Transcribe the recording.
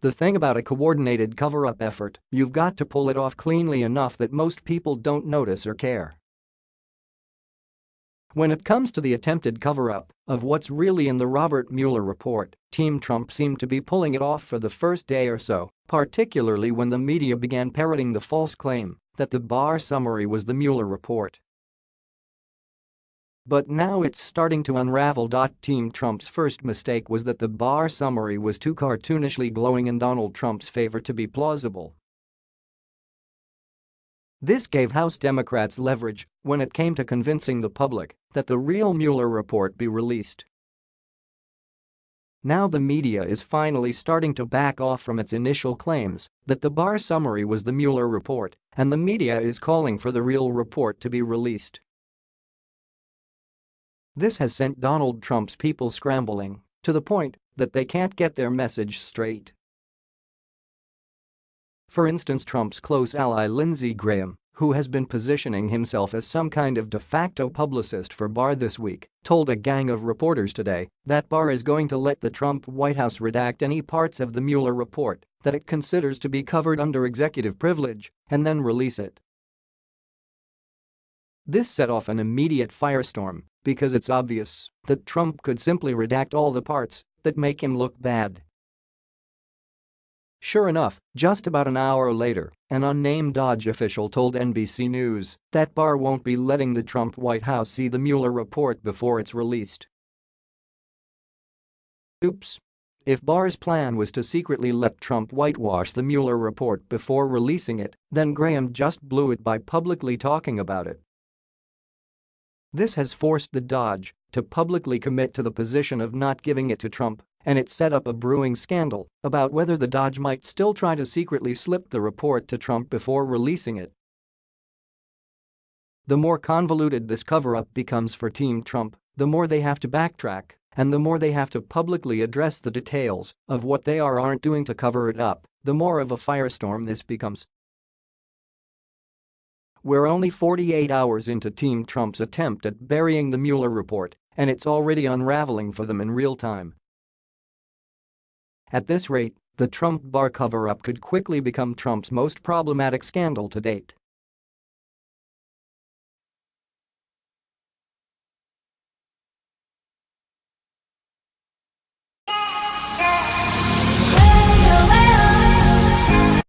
The thing about a coordinated cover-up effort, you've got to pull it off cleanly enough that most people don't notice or care. When it comes to the attempted cover-up of what's really in the Robert Mueller report, Team Trump seemed to be pulling it off for the first day or so, particularly when the media began parroting the false claim that the Barr summary was the Mueller report. But now it's starting to unravel. Team Trump's first mistake was that the Barr summary was too cartoonishly glowing in Donald Trump's favor to be plausible. This gave House Democrats leverage when it came to convincing the public that the real Mueller report be released. Now the media is finally starting to back off from its initial claims that the Barr summary was the Mueller report, and the media is calling for the real report to be released. This has sent Donald Trump's people scrambling to the point that they can't get their message straight. For instance Trump's close ally Lindsey Graham, who has been positioning himself as some kind of de facto publicist for Barr this week, told a gang of reporters today that Barr is going to let the Trump White House redact any parts of the Mueller report that it considers to be covered under executive privilege and then release it. This set off an immediate firestorm because it's obvious that Trump could simply redact all the parts that make him look bad. Sure enough, just about an hour later, an unnamed DOJ official told NBC News that Barr won't be letting the Trump White House see the Mueller report before it's released. Oops. If Barr's plan was to secretly let Trump whitewash the Mueller report before releasing it, then Graham just blew it by publicly talking about it. This has forced the DOJ to publicly commit to the position of not giving it to Trump, and it set up a brewing scandal about whether the DOJ might still try to secretly slip the report to Trump before releasing it. The more convoluted this cover-up becomes for Team Trump, the more they have to backtrack and the more they have to publicly address the details of what they are aren't doing to cover it up, the more of a firestorm this becomes. We're only 48 hours into Team Trump's attempt at burying the Mueller report, and it's already unraveling for them in real time. At this rate, the Trump Barr cover-up could quickly become Trump's most problematic scandal to date.